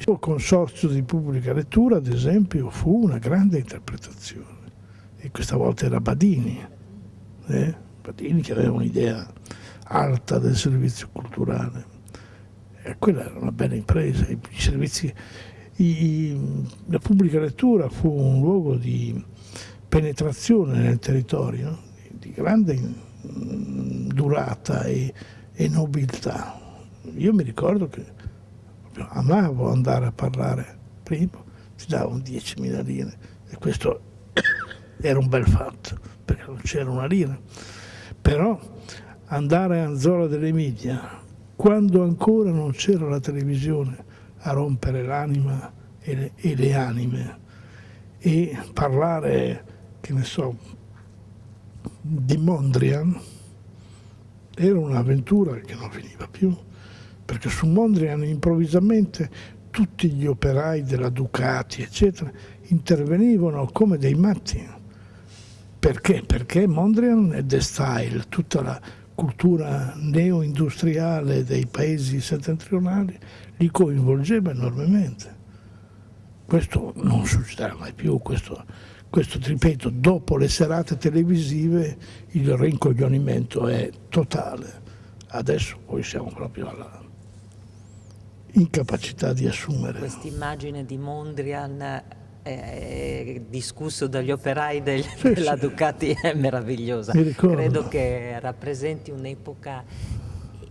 Il suo consorzio di pubblica lettura, ad esempio, fu una grande interpretazione. E questa volta era Badini, eh? Badini che aveva un'idea alta del servizio culturale. E quella era una bella impresa. I servizi, la pubblica lettura fu un luogo di penetrazione nel territorio, di grande durata e, e nobiltà. Io mi ricordo che amavo andare a parlare prima, ti davano 10.000 lire. E questo era un bel fatto perché non c'era una lira. Però andare a Anzola dell'Emilia, quando ancora non c'era la televisione a rompere l'anima e, e le anime e parlare, che ne so, di Mondrian, era un'avventura che non finiva più, perché su Mondrian improvvisamente tutti gli operai della Ducati, eccetera, intervenivano come dei matti. Perché? Perché Mondrian è The Style, tutta la cultura neo-industriale dei paesi settentrionali li coinvolgeva enormemente. Questo non succederà mai più, questo, questo ripeto, dopo le serate televisive il rincoglionimento è totale. Adesso poi siamo proprio alla incapacità di assumere. Questa immagine di Mondrian eh, discusso dagli operai del, sì, della sì. Ducati è meravigliosa. Credo che rappresenti un'epoca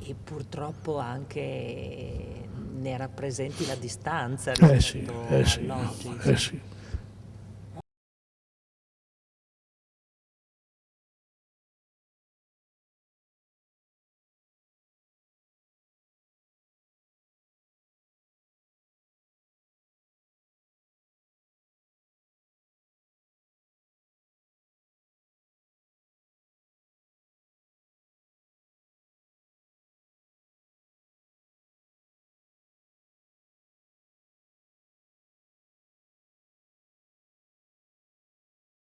e purtroppo anche ne rappresenti la distanza eh sì, eh sì, all'oggi. eh sì.